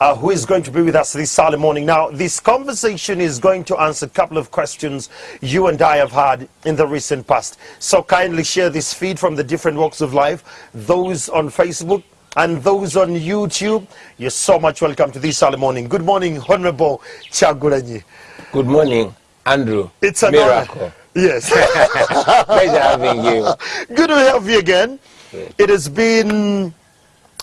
uh, who is going to be with us this Saturday morning. Now, this conversation is going to answer a couple of questions you and I have had in the recent past. So kindly share this feed from the different walks of life, those on Facebook, and those on YouTube, you're so much welcome to this Saturday morning. Good morning, Honorable Kyagulanyi. Good morning, Andrew. It's a miracle. honor. Yes. Pleasure having you. Good to have you again. It has been,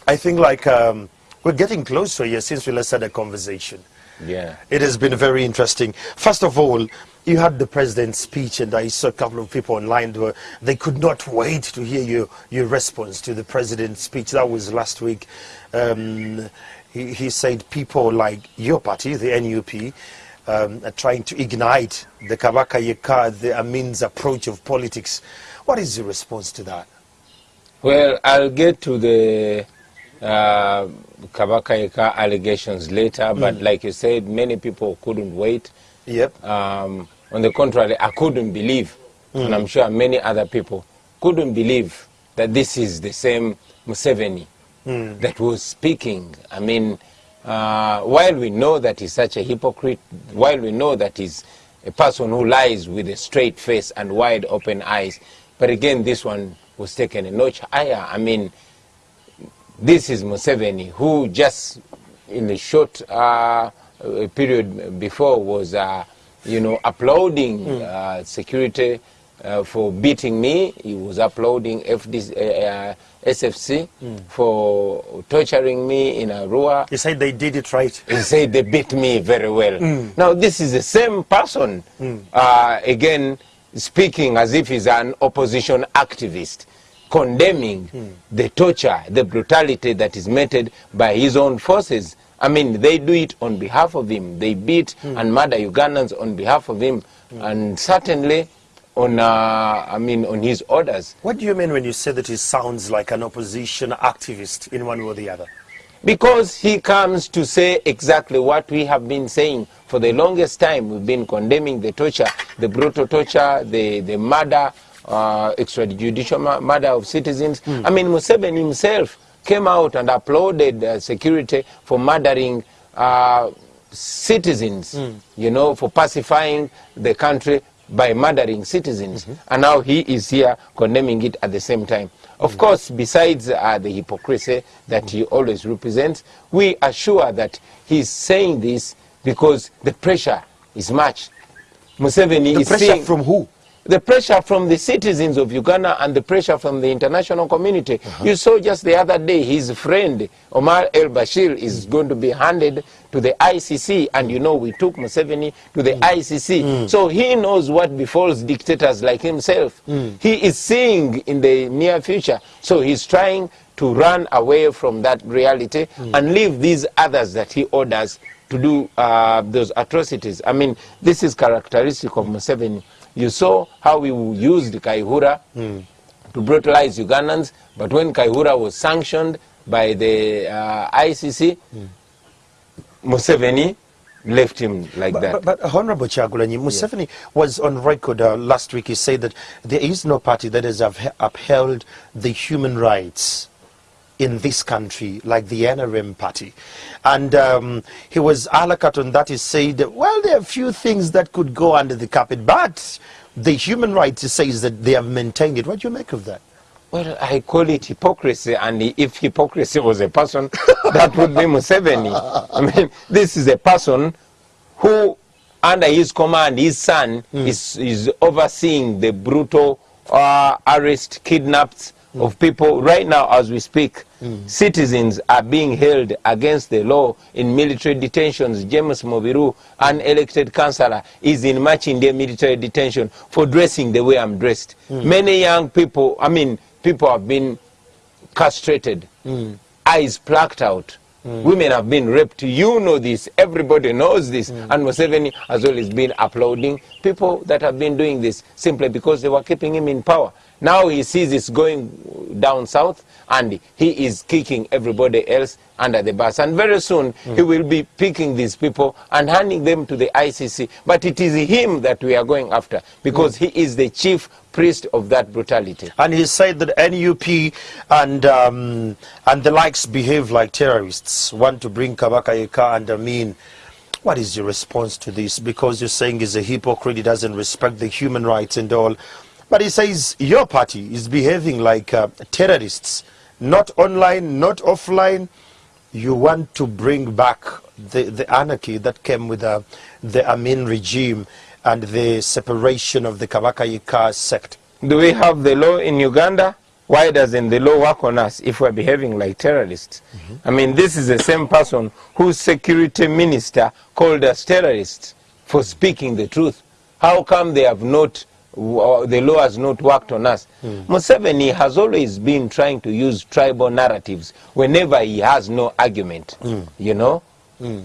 I think, like um, we're getting close to a year since we last had a conversation. Yeah. It has been very interesting. First of all, you had the president's speech, and I saw a couple of people online where they could not wait to hear your, your response to the president's speech. That was last week. Um, he, he said people like your party, the NUP, um, are trying to ignite the Kabaka Yeka, the Amin's approach of politics. What is your response to that? Well, I'll get to the uh, Kabaka Yeka allegations later, but like you said, many people couldn't wait. Yep. Um, on the contrary, I couldn't believe, and I'm sure many other people couldn't believe that this is the same Museveni that was speaking. I mean, uh, while we know that he's such a hypocrite, while we know that he's a person who lies with a straight face and wide open eyes, but again, this one was taken a notch higher. I mean, this is Museveni, who just in a short uh, period before was, uh, you know, uploading uh, security uh, for beating me. He was uploading FD, uh, uh, SFC for torturing me in Arua. He said they did it right. He said they beat me very well. Now this is the same person, uh, again speaking as if he's an opposition activist, condemning the torture, the brutality that is meted by his own forces. I mean, they do it on behalf of him. They beat and murder Ugandans on behalf of him, and certainly on, uh, I mean, on his orders. What do you mean when you say that he sounds like an opposition activist in one way or the other? Because he comes to say exactly what we have been saying for the longest time. We've been condemning the torture, the brutal torture, the, the murder, uh, extrajudicial murder of citizens. I mean, Museveni himself came out and applauded uh, security for murdering uh, citizens, you know, for pacifying the country by murdering citizens. And now he is here condemning it at the same time. Of course, besides uh, the hypocrisy that he always represents, we are sure that he's saying this because the pressure is much. Museveni The is pressure seeing from who? The pressure from the citizens of Uganda and the pressure from the international community. Uh-huh. You saw just the other day his friend Omar El Bashir is mm. going to be handed to the ICC, and you know we took Museveni to the mm. ICC. Mm. So he knows what befalls dictators like himself. He is seeing in the near future, so he's trying to run away from that reality and leave these others that he orders to do uh, those atrocities. I mean, this is characteristic of Museveni. You saw how he used Kayihura to brutalize Ugandans, but when Kayihura was sanctioned by the uh, ICC, Museveni left him like that. But, but, but Honorable Kyagulanyi, Museveni was on record uh, last week. He said that there is no party that has upheld the human rights in this country like the NRM party. And um, he was alakat on that. He said, well, there are a few things that could go under the carpet, but the human rights, says that they have maintained it. What do you make of that? Well, I call it hypocrisy, and if hypocrisy was a person, that would be Museveni. I mean, this is a person who, under his command, his son is, is overseeing the brutal uh, arrest, kidnaps of people. Right now, as we speak, hmm. citizens are being held against the law in military detentions. James Mobiru, an elected councillor, is in Makindye military detention for dressing the way I'm dressed. Hmm. Many young people, I mean, people have been castrated, hmm. eyes plucked out. Women have been raped. You know this. Everybody knows this. And Museveni as well, has always been uploading people that have been doing this simply because they were keeping him in power. Now he sees it's going down south and he is kicking everybody else under the bus. And very soon he will be picking these people and handing them to the ICC. But it is him that we are going after because he is the chief priest of that brutality. And he said that NUP and um, and the likes behave like terrorists, want to bring Kabaka Yeka and Amin. What is your response to this? Because you're saying he's a hypocrite, he doesn't respect the human rights and all. But he says your party is behaving like uh, terrorists, not online, not offline. You want to bring back the, the anarchy that came with uh, the Amin regime and the separation of the Kabaka sect. Do we have the law in Uganda? Why doesn't the law work on us if we're behaving like terrorists? I mean, this is the same person whose security minister called us terrorists for speaking the truth. How come they have not, the law has not worked on us? Hmm. Museveni has always been trying to use tribal narratives whenever he has no argument, hmm. you know? Hmm.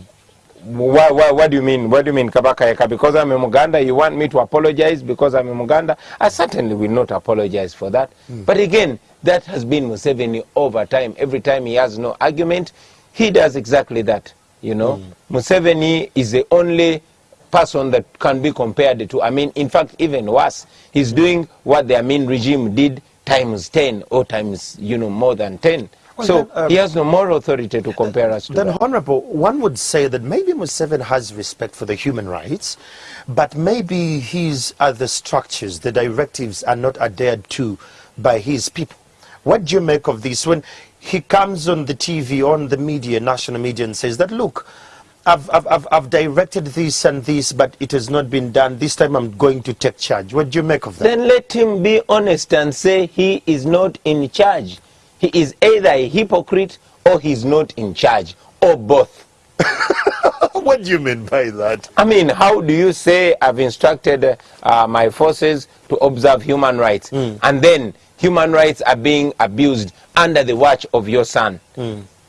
Why, why, what do you mean? What do you mean, Kabaka Yeka? Because I'm a Muganda, you want me to apologize because I'm a Muganda? I certainly will not apologize for that. But again, that has been Museveni over time. Every time he has no argument, he does exactly that. You know, Museveni is the only person that can be compared to. I mean, in fact, even worse, he's doing what the Amin regime did times 10 or times, you know, more than 10. Well, so then, um, he has no moral authority to compare us to. Then, that. Honorable, one would say that maybe Museveni has respect for the human rights, but maybe his other structures, the directives, are not adhered to by his people. What do you make of this when he comes on the TV, on the media, national media, and says that, look, I've, I've, I've, directed this and this, but it has not been done. This time I'm going to take charge. What do you make of that? Then let him be honest and say he is not in charge. He is either a hypocrite or he's not in charge, or both. what do you mean by that? I mean, how do you say I've instructed uh, my forces to observe human rights, and then human rights are being abused under the watch of your son?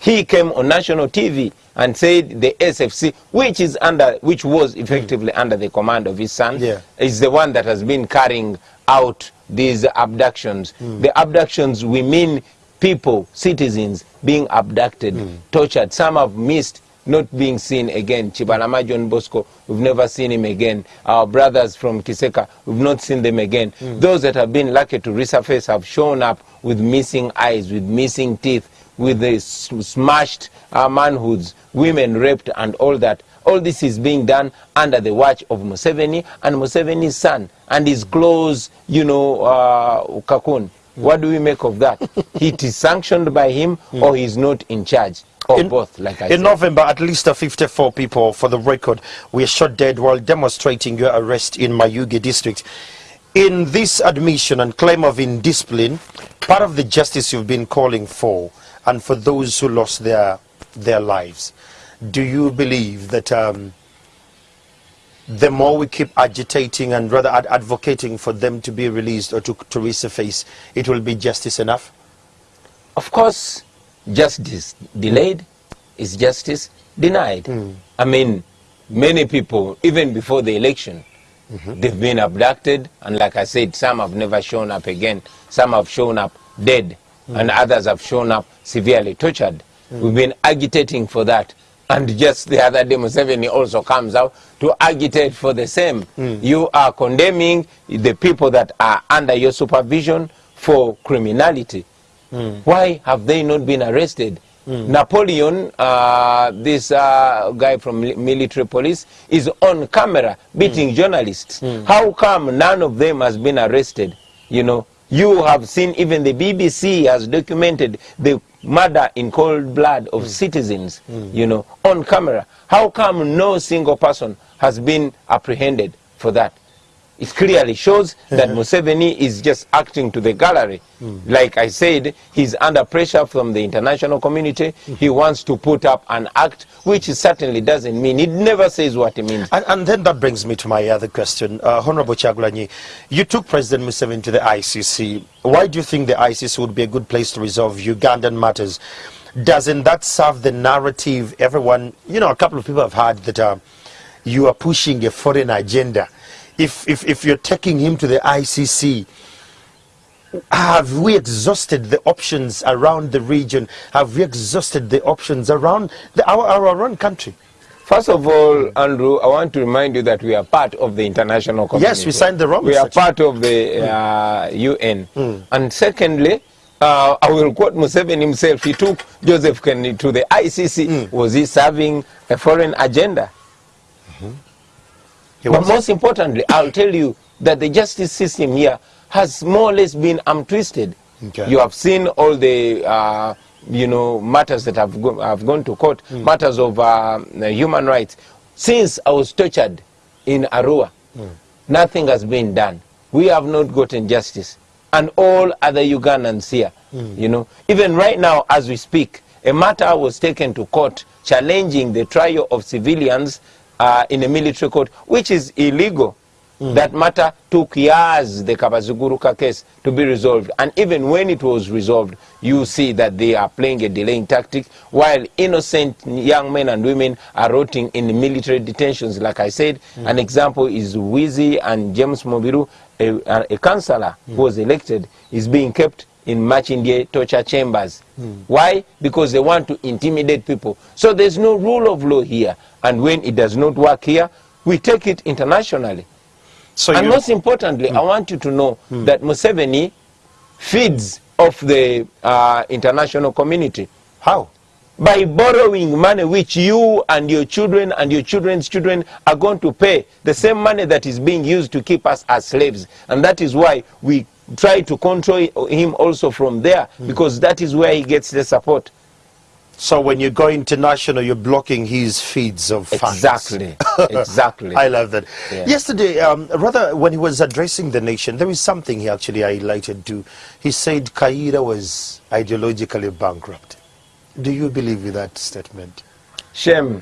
He came on national TV and said the SFC, which is under, which was effectively under the command of his son, Yeah. is the one that has been carrying out these abductions. Hmm. The abductions, we mean people, citizens, being abducted, hmm. tortured. Some have missed not being seen again. Kibalama John Bosco, we've never seen him again. Our brothers from Kiseka, we've not seen them again. Hmm. Those that have been lucky to resurface have shown up with missing eyes, with missing teeth, with the smashed uh, manhoods, women raped, and all that. All this is being done under the watch of Museveni and Museveni's son and his close, you know, uh, Kakun. What do we make of that? it is sanctioned by him or he's not in charge, or In- both, like I In said. November, at least uh, 54 people, for the record, were shot dead while demonstrating your arrest in Mayuge district. In this admission and claim of indiscipline, part of the justice you've been calling for, and for those who lost their their lives, do you believe that um, the more we keep agitating and rather ad- advocating for them to be released or to, to resurface, it will be justice enough? Of course, justice delayed is justice denied. I mean, many people, even before the election, they've been abducted, and like I said, some have never shown up again. Some have shown up dead, Mm. and others have shown up severely tortured. Mm. We've been agitating for that. And just the other day, Museveni also comes out to agitate for the same. Mm. You are condemning the people that are under your supervision for criminality. Why have they not been arrested? Napoleon, uh, this uh, guy from military police, is on camera beating journalists. How come none of them has been arrested? You know, you have seen even the BBC has documented the murder in cold blood of hmm. citizens. Hmm. You know, on camera. How come no single person has been apprehended for that? It clearly shows that Museveni is just acting to the gallery. Like I said, he's under pressure from the international community. He wants to put up an act, which certainly doesn't mean. It never says what it means. And, and then that brings me to my other question. Uh, Honorable Kyagulanyi, you took President Museveni to the ICC. Why do you think the ICC would be a good place to resolve Ugandan matters? Doesn't that serve the narrative everyone, you know, a couple of people have heard that uh, you are pushing a foreign agenda. If, if, if you're taking him to the ICC, have we exhausted the options around the region? Have we exhausted the options around the, our, our own country? First of all, Andrew, I want to remind you that we are part of the international community. Yes, we signed the Rome We are part of the uh, UN. Mm. And secondly, uh, I will quote Museveni himself. He took Joseph Kennedy to the ICC. Mm. Was he serving a foreign agenda? But most importantly, I'll tell you that the justice system here has more or less been arm twisted. Okay. You have seen all the uh, you know matters that have, go- have gone to court, matters of uh, human rights. Since I was tortured in Arua, nothing has been done. We have not gotten justice, and all other Ugandans here. You know, even right now as we speak, a matter was taken to court challenging the trial of civilians uh, in a military court, which is illegal. Hmm. That matter took years, the Kabaziguruka case, to be resolved. And even when it was resolved, you see that they are playing a delaying tactic, while innocent young men and women are rotting in military detentions. Like I said, hmm. an example is Wizi and James Mobiru, a, a, a councillor hmm. who was elected, is being kept in Makindye torture chambers. Hmm. Why? Because they want to intimidate people. So there's no rule of law here. And when it does not work here, we take it internationally. so and most importantly, I hmm. want you to know hmm. that Museveni feeds off the uh, international community how? by borrowing money which you and your children and your children's children are going to pay the same money that is being used to keep us as slaves and that is why we try to control him also from there because that is where he gets the support So when you go international, you're blocking his feeds of funds. exactly exactly I love that. Yeah. Yesterday, um, rather, when he was addressing the nation, there is something he actually highlighted to. He said Kayiira was ideologically bankrupt. Do you believe with that statement? shame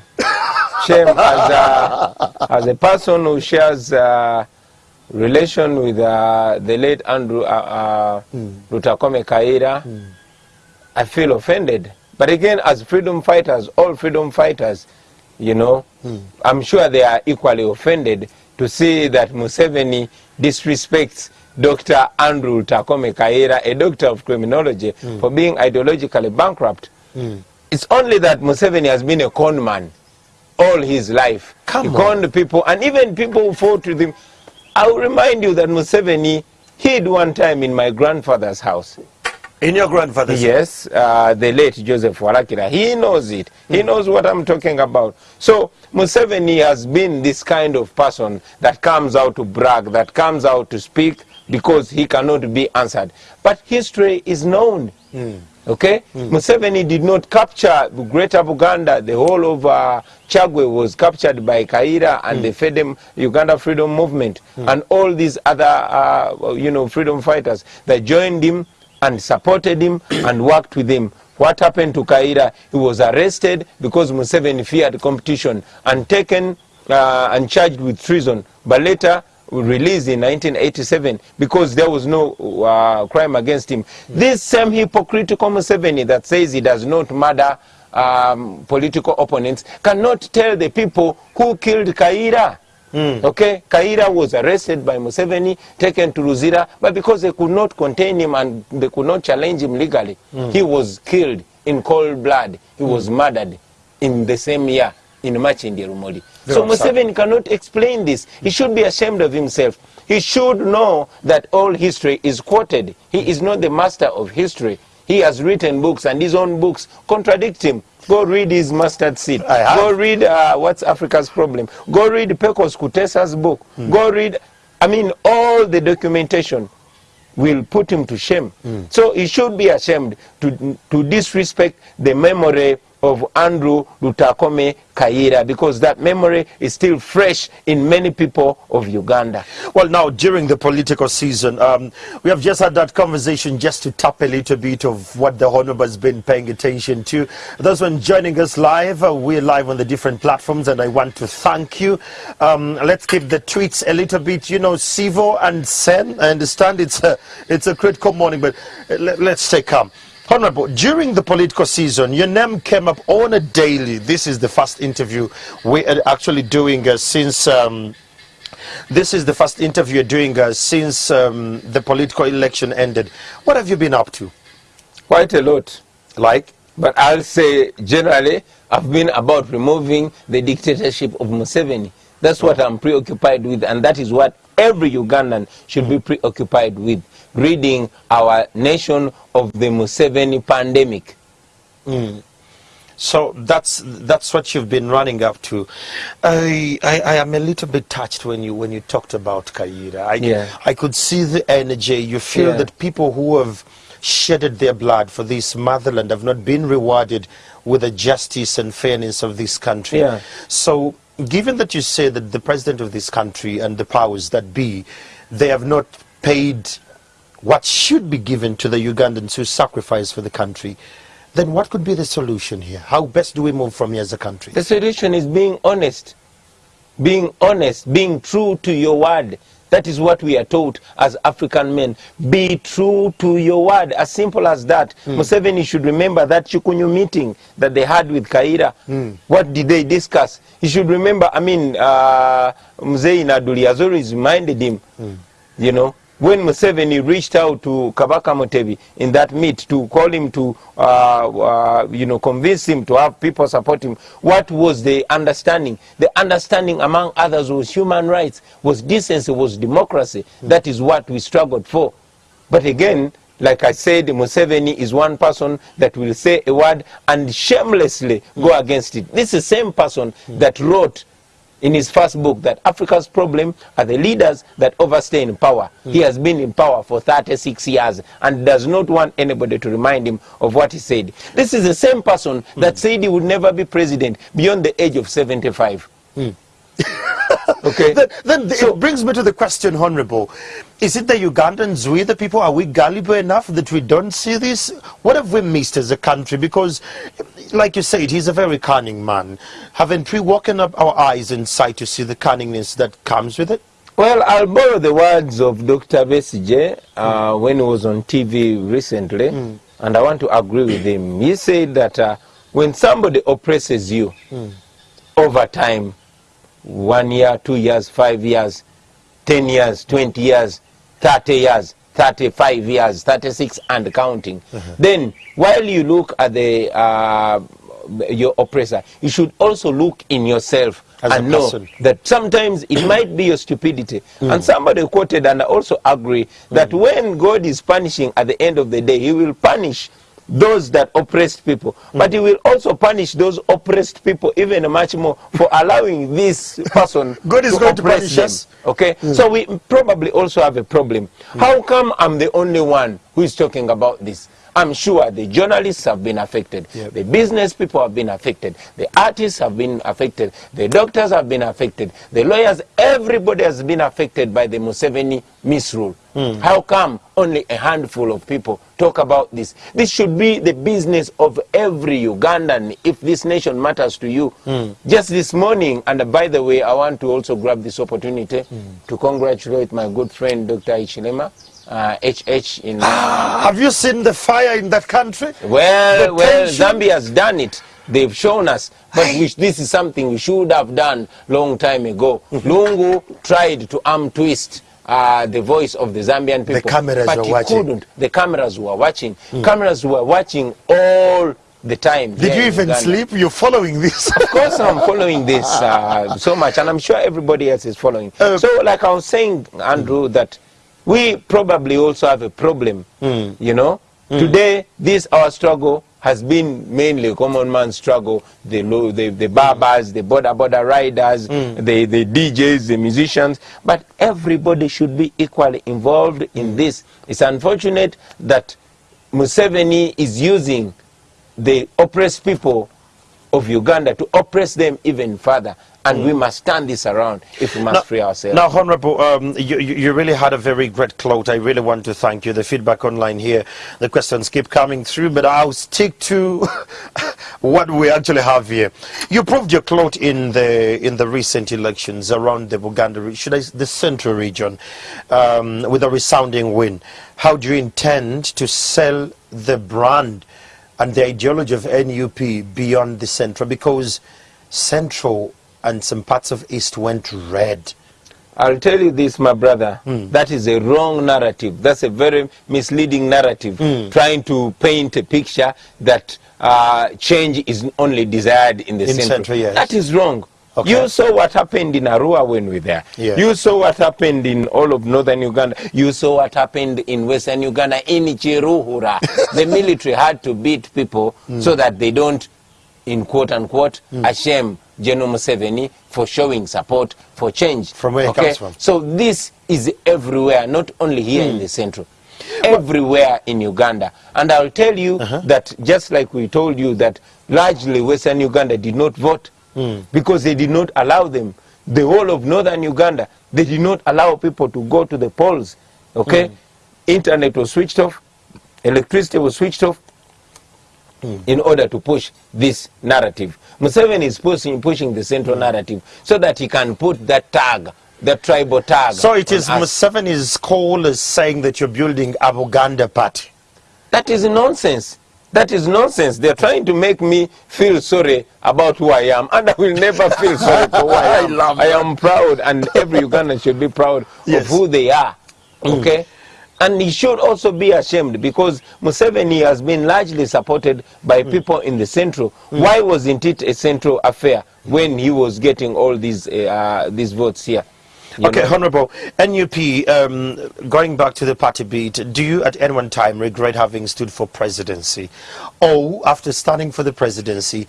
shame as a, as a person who shares uh, relation with uh, the late andrew uh, uh, lutakome kayiira i feel offended but again as freedom fighters all freedom fighters you know i'm sure they are equally offended to see that museveni disrespects dr andrew lutakome kayiira a doctor of criminology for being ideologically bankrupt it's only that museveni has been a con man all his life. Come he on. conned people, and even people who fought with him. I will remind you that Museveni hid one time in my grandfather's house. In your grandfather's Yes, uh, the late Joseph Warakira. He knows it. He knows what I'm talking about. So Museveni has been this kind of person that comes out to brag, that comes out to speak because he cannot be answered. But history is known. Okay? Museveni did not capture Greater Buganda. The whole of uh, Chagwe was captured by Kaira and the Fedem, Uganda Freedom Movement and all these other, uh, you know, freedom fighters that joined him and supported him and worked with him. What happened to Kaira? He was arrested because Museveni feared competition and taken uh, and charged with treason, but later released in 1987 because there was no uh, crime against him. This same hypocritical Museveni that says he does not murder um, political opponents cannot tell the people who killed Kayiira. Okay, Kayiira was arrested by Museveni, taken to Luzira, but because they could not contain him and they could not challenge him legally, he was killed in cold blood. He was murdered in the same year in Makindye Rumoli. So Very. Museveni cannot explain this. He should be ashamed of himself. He should know that all history is quoted. He is not the master of history. He has written books, and his own books contradict him. Go read his mustard seed. Go read uh, What's Africa's Problem. Go read Pecos Kuteesa's book. Go read, I mean, all the documentation will put him to shame. So he should be ashamed to, to disrespect the memory of Andrew Lutakome Kayiira because that memory is still fresh in many people of Uganda. Well, now during the political season, um, we have just had that conversation just to tap a little bit of what the Honorable has been paying attention to. Those one joining us live, uh, we're live on the different platforms, and I want to thank you. Um, let's keep the tweets a little bit. You know, Sivo and Sen. I understand it's a it's a critical morning, but uh, let, let's stay calm. Honorable, during the political season, your name came up on a daily. This is the first interview we are actually doing uh, since. Um, This is the first interview you're doing uh, since um, the political election ended. What have you been up to? Quite a lot. Like? But I'll say generally, I've been about removing the dictatorship of Museveni. That's what I'm preoccupied with, and that is what every Ugandan should be preoccupied with. Reading our nation of the Museveni pandemic. Hmm. So that's that's what you've been running up to. I, I I am a little bit touched when you when you talked about Kayiira. I Yeah. I could see the energy. You feel Yeah. that people who have shedded their blood for this motherland have not been rewarded with the justice and fairness of this country. Yeah. So given that you say that the president of this country and the powers that be, they have not paid what should be given to the Ugandans who sacrificed for the country, then what could be the solution here? How best do we move from here as a country? The solution is being honest. Being honest, being true to your word. That is what we are taught as African men. Be true to your word. As simple as that. Hmm. Museveni should remember that Chukunyu meeting that they had with Kayiira. Hmm. What did they discuss? He should remember, I mean, uh, Mzee Nadduli has always reminded him, hmm. you know, when Museveni reached out to Kabaka Mutebi in that meet to call him to, uh, uh, you know, convince him to have people support him, what was the understanding? The understanding, among others, was human rights, was decency, was democracy. That is what we struggled for. But again, like I said, Museveni is one person that will say a word and shamelessly go against it. This is the same person that wrote in his first book that Africa's problem are the leaders that overstay in power. He has been in power for 36 years and does not want anybody to remind him of what he said. This is the same person that said he would never be president beyond the age of 75. okay? Then, then it brings me to the question, Honorable. Is it the Ugandans, we the people, are we gullible enough that we don't see this? What have we missed as a country? Because, like you said, he's a very cunning man. Haven't we woken up our eyes and sight to see the cunningness that comes with it? Well, I'll borrow the words of Dr. Besigye uh, when he was on TV recently, and I want to agree with him. He said that uh, when somebody oppresses you over time, one year, two years, five years, 10 years, 20 years, 30 years, 35 years, 36 and counting, uh-huh. then while you look at the uh, your oppressor, you should also look in yourself As and know that sometimes it might be your stupidity. Mm. And somebody quoted, and I also agree, that mm. when God is punishing at the end of the day, He will punish those that oppressed people. But He will also punish those oppressed people even much more for allowing this person God is going to oppress punish them. us. Okay? So we probably also have a problem. How come I'm the only one who is talking about this? I'm sure the journalists have been affected. Yep. The business people have been affected. The artists have been affected. The doctors have been affected. The lawyers, everybody has been affected by the Museveni misrule. How come only a handful of people talk about this? This should be the business of every Ugandan if this nation matters to you. Just this morning, and by the way, I want to also grab this opportunity to congratulate my good friend Dr. Ichilema, uh, HH in. uh, Have you seen the fire in that country? well, The well, tension- Zambia has done it. They've shown us, but we, this is something we should have done long time ago. Lungu tried to arm twist uh, the voice of the Zambian people, cameras but were watching. couldn't. The cameras were watching. Cameras were watching all the time. Did you even sleep? You're following this. Of course, I'm following this uh, so much, and I'm sure everybody else is following. Uh, so, like I was saying, Andrew, that we probably also have a problem. Hmm. You know, hmm. today this our struggle has been mainly a common man struggle. The low, the, the barbers, the boda boda riders, hmm. the the DJs, the musicians, but everybody should be equally involved in this. It's unfortunate that Museveni is using the oppressed people of Uganda to oppress them even further. And we must turn this around if we must free ourselves. Now, Honorable, um, you, you really had a very great clout. I really want to thank you. The feedback online here, the questions keep coming through, but I'll stick to what we actually have here. You proved your clout in the in the recent elections around the Buganda, should I, the central region, um, with a resounding win. How do you intend to sell the brand and the ideology of NUP beyond the central? Because central and some parts of east went red. I'll tell you this, my brother. That is a wrong narrative. That's a very misleading narrative, trying to paint a picture that uh, change is only desired in the In central. central, yes. That is wrong. Okay. You saw what happened in Arua when we were there. Yeah. You saw what happened in all of northern Uganda. You saw what happened in western Uganda, in Kiruhura. the military had to beat people Hmm. so that they don't, in quote unquote, ashame General Museveni for showing support for change. From where it comes from. So this is everywhere, not only here Hmm. in the central. Everywhere in Uganda. And I'll tell you Uh-huh. that just like we told you that largely Western Uganda did not vote Hmm. because they did not allow them. The whole of Northern Uganda, they did not allow people to go to the polls. Okay? Hmm. Internet was switched off, electricity was switched off, Hmm. in order to push this narrative. Museveni is pushing, pushing the central narrative so that he can put that tag, that tribal tag. So it is. Museveni's call as saying that you're building a Buganda party. That is nonsense. That is nonsense. They're trying to make me feel sorry about who I am, and I will never feel sorry for who I I am. love I am proud, and every Ugandan should be proud Yes. of who they are. Okay? And he should also be ashamed because Museveni has been largely supported by people in the central. Why wasn't it a central affair when he was getting all these uh, these votes here? You Okay, know? Honorable NUP, um, going back to the party beat, do you at any one time regret having stood for presidency? Or after standing for the presidency,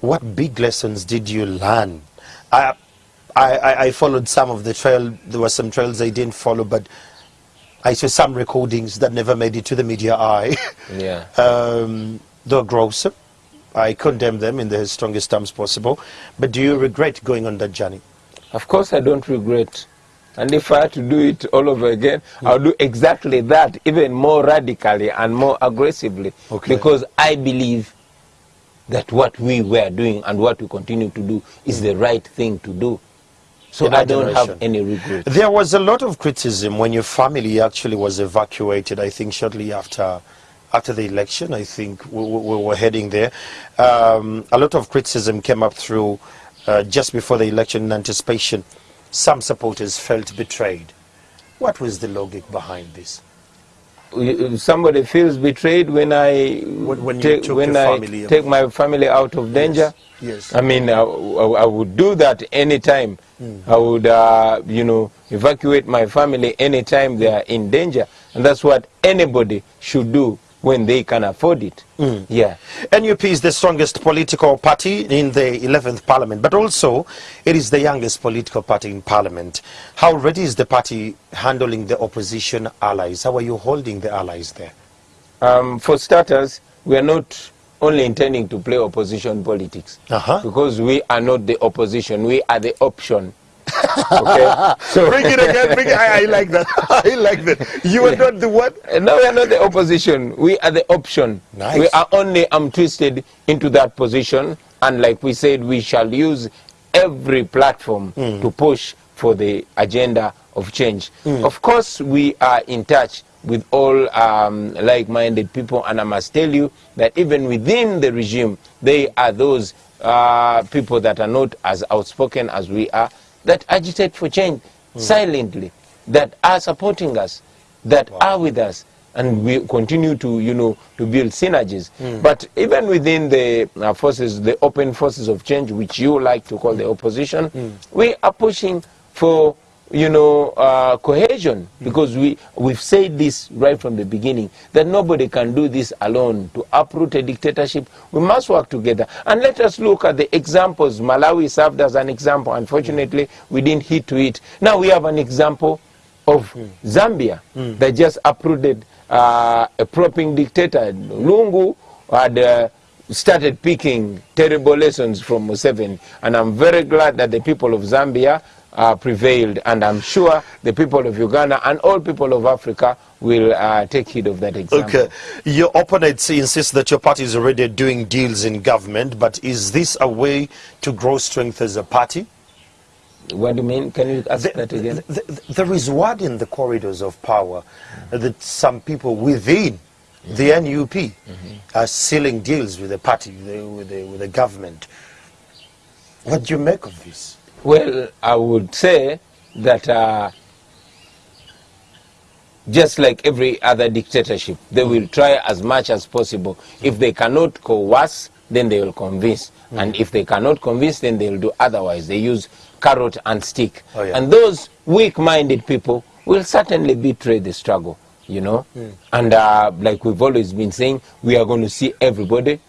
what big lessons did you learn? I, I, I- I followed some of the trail, there were some trails I didn't follow, but I saw some recordings that never made it to the media eye. Yeah. um, they're gross. I condemn them in the strongest terms possible. But do you regret going on that journey? Of course, I don't regret. And if I had to do it all over again, I'll do exactly that, even more radically and more aggressively. Okay. Because I believe that what we were doing and what we continue to do is the right thing to do. So I don't have any regret. There was a lot of criticism when your family actually was evacuated. I think shortly after after the election, I think we, we we were heading there. Um, a lot of criticism came up through uh, just before the election in anticipation. Some supporters felt betrayed. What was the logic behind this? Somebody feels betrayed when I When- when take, when I take my family out of danger. Yes. I mean, I, I- I would do that anytime. Hmm. I would, uh, you know, evacuate my family anytime they are in danger. And that's what anybody should do when they can afford it. Mm. Yeah. NUP is the strongest political party in the 11th parliament, but also it is the youngest political party in parliament. How ready is the party handling the opposition allies? How are you holding the allies there? Um, for starters, we are not only intending to play opposition politics Uh-huh. because we are not the opposition, we are the option. Okay? So, Bring it again, bring it. I, I like that. I like that. You are not the what? No, we are not the opposition. We are the option. Nice. We are only um, twisted into that position. And like we said, we shall use every platform to push for the agenda of change. Of course, we are in touch with all um, like-minded people. And I must tell you that even within the regime, they are those uh, people that are not as outspoken as we are, that agitate for change hmm. silently, that are supporting us that are with us and we continue to you know to build synergies. Hmm. But even within the uh, forces the open forces of change which you like to call the opposition hmm. we are pushing for you know uh, cohesion. Because we we've said this right from the beginning that nobody can do this alone. To uproot a dictatorship we must work together. And let us look at the examples. Malawi served as an example. Unfortunately we didn't hit to it. Now we have an example of Zambia that just uprooted uh, a propping dictator. Lungu had uh, started picking terrible lessons from Museveni, and I'm very glad that the people of Zambia uh, prevailed, and I'm sure the people of Uganda and all people of Africa will uh, take heed of that example. Okay. Your opponents insist that your party is already doing deals in government, but is this a way to grow strength as a party? What do you mean? Can you ask that again? th- th- there is word in the corridors of power that some people within the NUP are sealing deals with the party, with the, with the, with the government. What do you make of this? Well, I would say that uh, just like every other dictatorship, they will try as much as possible. If they cannot coerce, then they will convince. And if they cannot convince, then they will do otherwise. They use carrot and stick. Oh, yeah. And those weak-minded people will certainly betray the struggle, you know. And uh, like we've always been saying, we are going to see everybody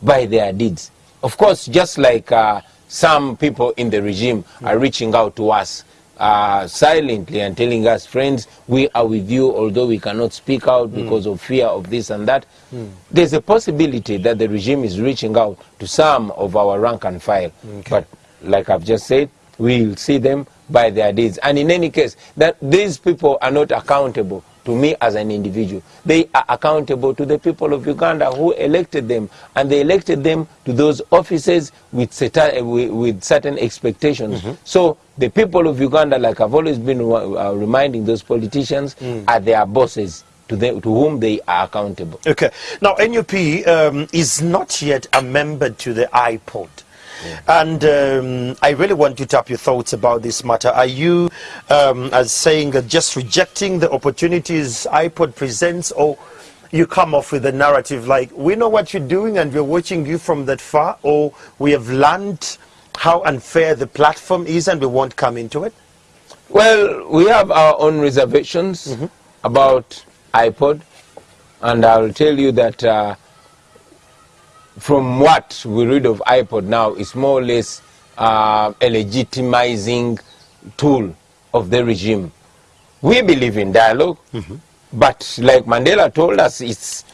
by their deeds. Of course, just like uh, some people in the regime are reaching out to us uh, silently and telling us, friends, we are with you, although we cannot speak out because of fear of this and that. There's a possibility that the regime is reaching out to some of our rank and file. But like I've just said, we'll see them by their deeds. And in any case, that these people are not accountable to me as an individual. They are accountable to the people of Uganda who elected them, and they elected them to those offices with certain, with, with certain expectations. So the people of Uganda, like I've always been uh, reminding those politicians, are their bosses to, them, to whom they are accountable. Okay. Now, NUP um, is not yet a member to the IPOD. And um, I really want you to tap your thoughts about this matter. Are you, um, as saying, uh, just rejecting the opportunities IPOD presents, or you come off with a narrative like, we know what you're doing and we're watching you from that far, or we have learned how unfair the platform is and we won't come into it? Well, we have our own reservations about IPOD, and I'll tell you that uh, from what we read of IPOD now, it's more or less uh, a legitimizing tool of the regime. We believe in dialog but like Mandela told us, it's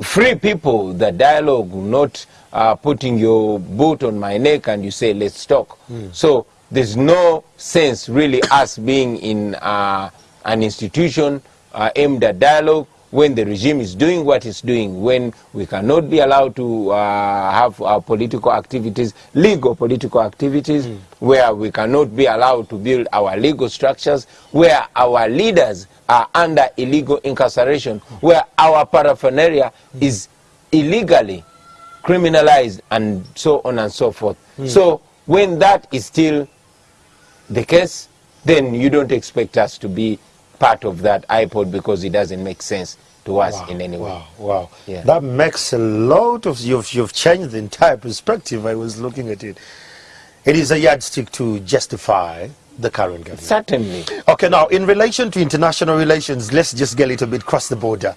free people that dialogue, not uh, putting your boot on my neck and you say, let's talk. So there's no sense really us being in uh, an institution uh, aimed at dialogue when the regime is doing what it's doing, when we cannot be allowed to uh, have our political activities, legal political activities, hmm. where we cannot be allowed to build our legal structures, where our leaders are under illegal incarceration, where our paraphernalia hmm. is illegally criminalized and so on and so forth. Hmm. So when that is still the case, then you don't expect us to be part of that IPOD because it doesn't make sense to us in any way. Wow, wow. Yeah. That makes a lot of, you've, you've changed the entire perspective. I was looking at it. It is a yardstick to justify the current government. Certainly. Okay, now in relation to international relations, let's just get a little bit cross the border.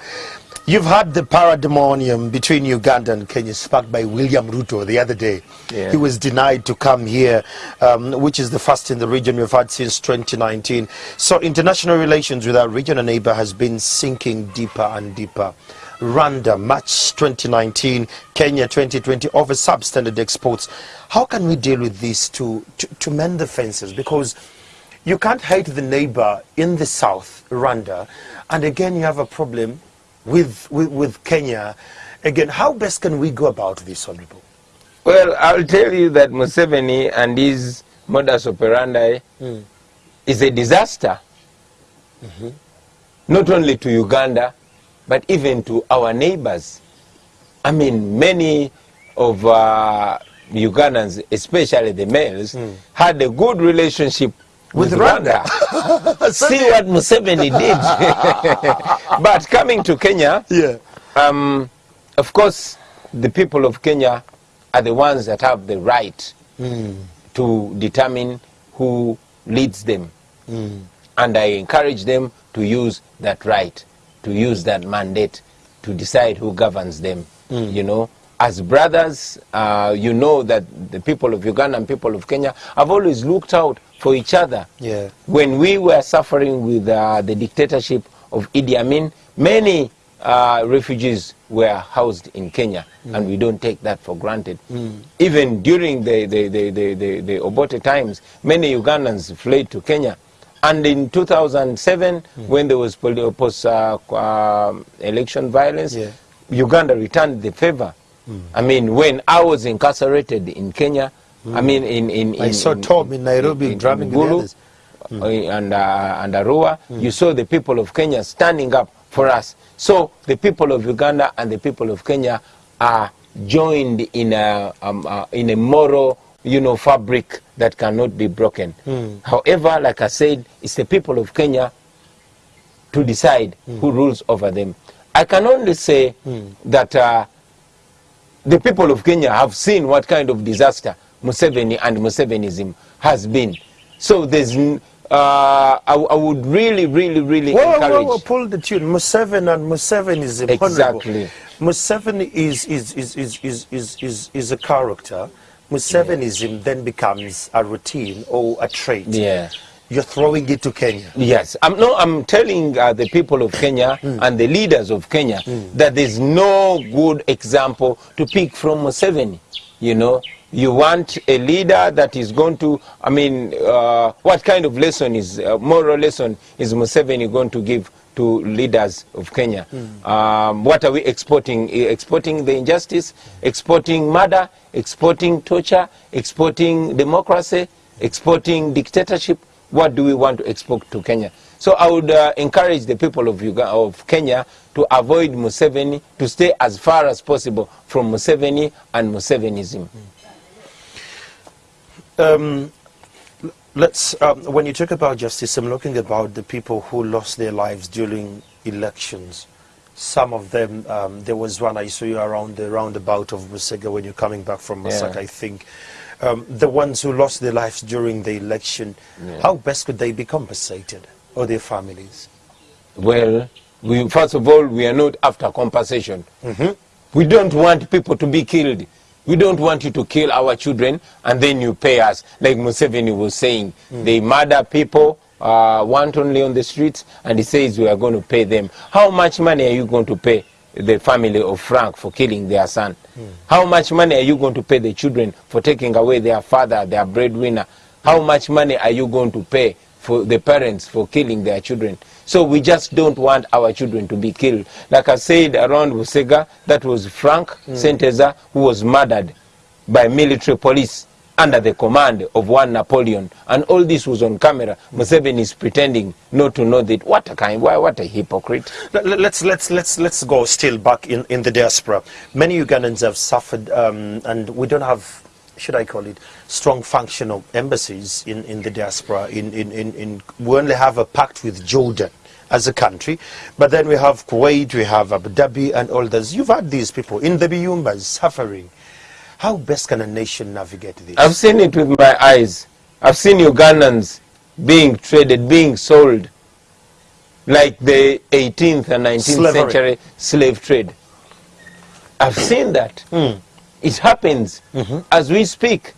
You've had the parademonium between Uganda and Kenya sparked by William Ruto the other day. Yeah. He was denied to come here, um, which is the first in the region we've had since 2019. So international relations with our regional neighbor has been sinking deeper and deeper. Rwanda, March 2019, Kenya 2020, over substandard exports. How can we deal with this to, to, to mend the fences? Because you can't hate the neighbor in the south, Rwanda, and again you have a problem with, with, with Kenya. Again, how best can we go about this, Honorable? Well, I'll tell you that Museveni and his modus operandi mm. is a disaster. mm -hmm. Not only to Uganda, but even to our neighbors. I mean, many of uh, Ugandans, especially the males, mm. had a good relationship with, With Rwanda. Rwanda. See what Museveni did. but coming to Kenya, Yeah. um, of course, the people of Kenya are the ones that have the right to determine who leads them. And I encourage them to use that right, to use that mandate, to decide who governs them. You know, as brothers, uh, you know that the people of Uganda and people of Kenya have always looked out for each other. Yeah. When we were suffering with uh, the dictatorship of Idi Amin, many uh, refugees were housed in Kenya, and we don't take that for granted. Even during the, the, the, the, the, the Obote times, many Ugandans fled to Kenya. And in 2007, when there was post uh, um, election violence, Yeah. Uganda returned the favor. I mean, when I was incarcerated in Kenya, I mean, in, in, in I saw in- Tom in Nairobi drumming with Gulu, uh, and, uh, and Arua, you saw the people of Kenya standing up for us. So the people of Uganda and the people of Kenya are joined in a, um, uh, in a moral you know, fabric that cannot be broken. However, like I said, it's the people of Kenya to decide who rules over them. I can only say that uh, the people of Kenya have seen what kind of disaster Museveni and Musevenism has been. So there's, uh, I, I would really, really, really Whoa, encourage. whoa, whoa, pull the tune. Museveni and Musevenism. is Exactly. Museveni is, is, is, is, is, is, is, is a character. Musevenism then becomes a routine or a trait. Yeah. You're throwing it to Kenya. Yes, I'm, no, I'm telling uh, the people of Kenya and the leaders of Kenya that there's no good example to pick from Museveni. You know, you want a leader that is going to, I mean, uh, what kind of lesson is, uh, moral lesson is Museveni going to give to leaders of Kenya? Um, what are we exporting? Eh, Exporting the injustice, exporting murder, exporting torture, exporting democracy, exporting dictatorship what do we want to export to Kenya? So I would uh, encourage the people of, Uga- of Kenya to avoid Museveni, to stay as far as possible from Museveni and Musevenism. Um, let's, um, when you talk about justice, I'm looking about the people who lost their lives during elections. Some of them, um, there was one I saw you around the roundabout of Busega when you're coming back from Masaka, Yeah. I think. Um, the ones who lost their lives during the election, Yeah. how best could they be compensated, or their families? Well, we, first of all, we are not after compensation. We don't want people to be killed. We don't want you to kill our children and then you pay us, like Museveni was saying. They murder people uh, wantonly on the streets and he says we are going to pay them. How much money are you going to pay the family of Frank for killing their son? How much money are you going to pay the children for taking away their father, their breadwinner? How much money are you going to pay for the parents for killing their children. So we just don't want our children to be killed. Like I said around Busega, that was Frank Senteza who was murdered by military police under the command of one Napoleon. And all this was on camera. Museveni is pretending not to know that. What a kind, why, what a hypocrite. Let- let- Let's let's let's let's go still back in, in the diaspora. Many Ugandans have suffered, um, and we don't have, should I call it, strong functional embassies in, in the diaspora. In, in, in, in we only have a pact with Jordan as a country, but then we have Kuwait, we have Abu Dhabi, and all those. You've had these people in the Biyumbas suffering. How best can a nation navigate this? I've seen it with my eyes. I've seen Ugandans being traded, being sold, like the 18th and 19th Slavery. century slave trade. I've seen that. Hmm. It happens mm-hmm. as we speak.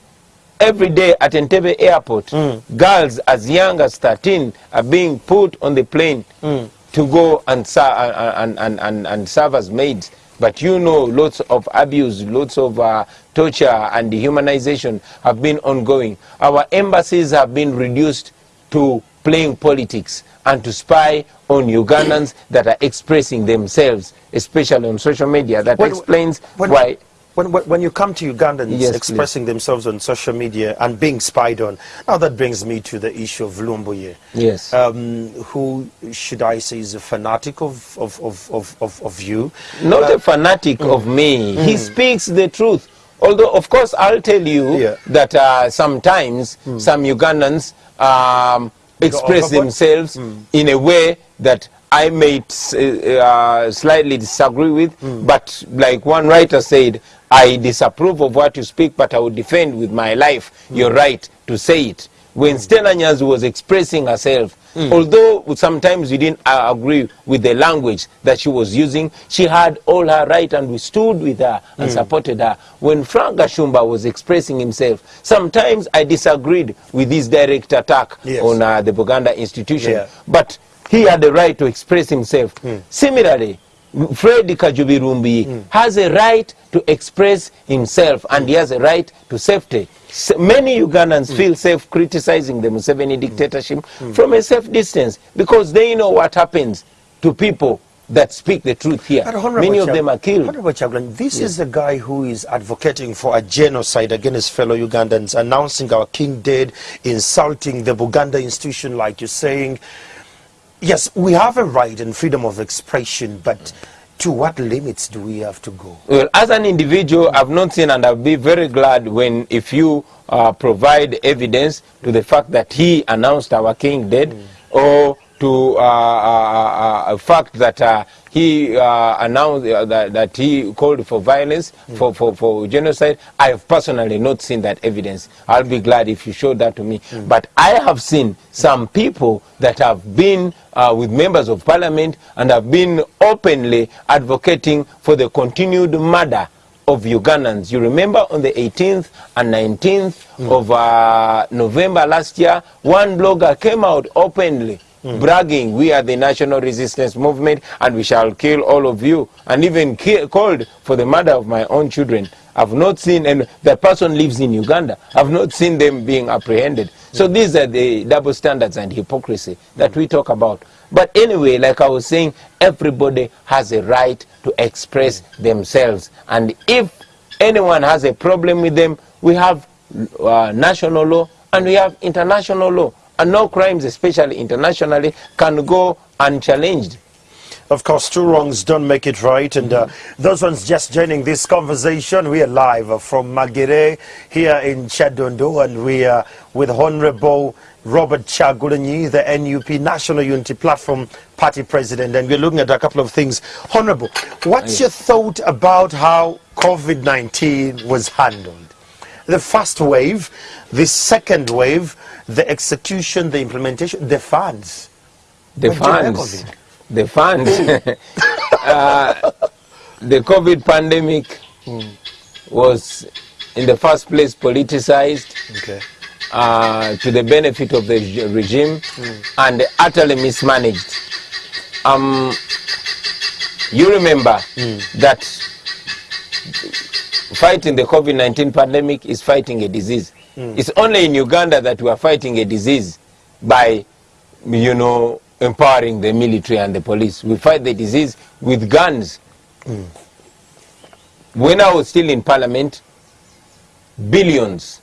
Every day at Entebbe airport, girls as young as 13 are being put on the plane to go and, and, and, and, and serve as maids. But you know, lots of abuse, lots of uh, torture and dehumanization have been ongoing. Our embassies have been reduced to playing politics and to spy on Ugandans that are expressing themselves, especially on social media. That When- explains when, why. When, when, when you come to Ugandans Yes, expressing themselves on social media and being spied on, now that brings me to the issue of Lumbuye. Yes. Um, who, should I say, is a fanatic of, of, of, of, of, of you? not a fanatic of me. He speaks the truth. Although, of course, I'll tell you Yeah. that uh, sometimes some Ugandans um, express themselves in a way that I may uh, slightly disagree with. But like one writer said, I disapprove of what you speak, but I will defend with my life mm. your right to say it. When mm. Stella Nyanzi was expressing herself, mm. although sometimes we didn't uh, agree with the language that she was using, she had all her right and we stood with her and supported her. When Frank Gashumba was expressing himself, sometimes I disagreed with his direct attack Yes. on uh, the Buganda institution. Yeah. But he had the right to express himself. Similarly, Fred Kajubirumbi has a right to express himself and he has a right to safety. S- many Ugandans feel safe criticizing the Museveni dictatorship from a safe distance because they know what happens to people that speak the truth here. Many of them are killed. Honorable Chaglan, this is the guy who is advocating for a genocide against fellow Ugandans, announcing our king dead, insulting the Buganda institution, like you're saying. Yes, we have a right and freedom of expression, but to what limits do we have to go? Well, as an individual, I've not seen, and I'll be very glad when if you uh, provide evidence to the fact that he announced our king dead, or to uh, uh, uh, a fact that uh, he uh, announced uh, that, that he called for violence, for, for, for genocide. I have personally not seen that evidence. I'll be glad if you show that to me. But I have seen some people that have been uh, with members of parliament and have been openly advocating for the continued murder of Ugandans. You remember on the 18th and 19th of uh, November last year, one blogger came out openly bragging, we are the national resistance movement and we shall kill all of you, and even called for the murder of my own children. I've not seen, and the person lives in Uganda, I've not seen them being apprehended. So these are the double standards and hypocrisy that we talk about. But anyway, like I was saying, everybody has a right to express themselves. And if anyone has a problem with them, we have uh, national law and we have international law. And no crimes, especially internationally, can go unchallenged. Of course, two wrongs don't make it right. And uh, those ones just joining this conversation, we are live from Magere here in Kyadondo, and we are with Honorable Robert Kyagulanyi, the NUP National Unity Platform Party President, and we're looking at a couple of things. Honorable, what's your thought about how COVID 19 was handled? The first wave, the second wave, the execution, the implementation, the funds. The What do you make funds, the funds, uh, the COVID pandemic was in the first place politicized Okay. uh, to the benefit of the reg- regime and utterly mismanaged. Um, you remember that fighting the COVID 19 pandemic is fighting a disease. Mm. It's only in Uganda that we are fighting a disease by, you know, empowering the military and the police. We fight the disease with guns. Mm. When I was still in parliament, billions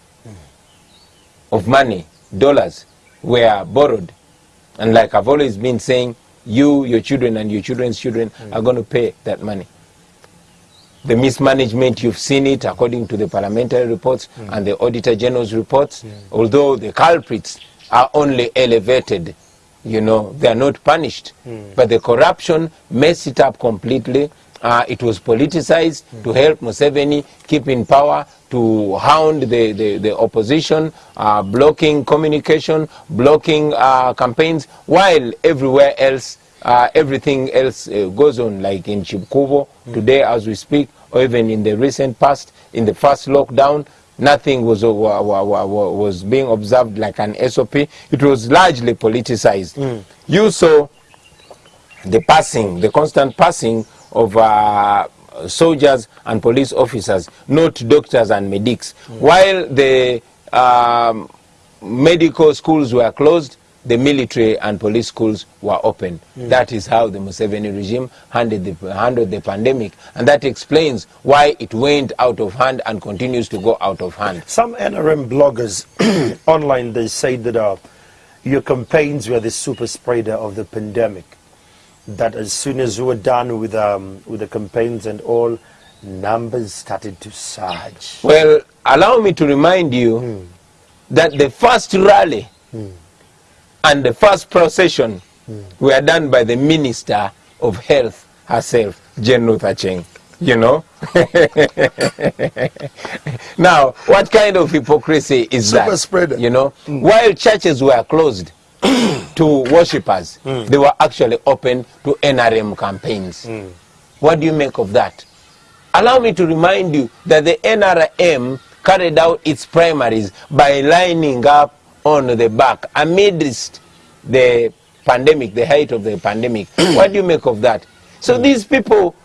of money, dollars, were borrowed. And like I've always been saying, you, your children, and your children's children mm. are going to pay that money. The mismanagement, you've seen it according to the parliamentary reports and the Auditor General's reports, although the culprits are only elevated, you know, they are not punished. But the corruption messed it up completely. Uh, it was politicized to help Museveni keep in power, to hound the, the, the opposition, uh, blocking communication, blocking uh, campaigns, while everywhere else, uh, everything else uh, goes on, like in Chibkubo today as we speak, or even in the recent past, in the first lockdown, nothing was, uh, wa- wa- wa- wa- was being observed like an SOP. It was largely politicized. You saw the passing, the constant passing of uh, soldiers and police officers, not doctors and medics. While the um, medical schools were closed, the military and police schools were open. That is how the Museveni regime handled the, handled the pandemic. And that explains why it went out of hand and continues to go out of hand. Some NRM bloggers online they say that uh, your campaigns were the super spreader of the pandemic. That as soon as you were done with um, with the campaigns and all, numbers started to surge. Well, allow me to remind you that the first rally and the first procession were done by the Minister of Health herself, Jane Ruth Aceng. You know? now, what kind of hypocrisy is Super that? spreader. You know? Mm. While churches were closed to worshippers, mm. they were actually open to NRM campaigns. Mm. What do you make of that? Allow me to remind you that the NRM carried out its primaries by lining up on the back amidst the pandemic, the height of the pandemic. what do you make of that? So these people,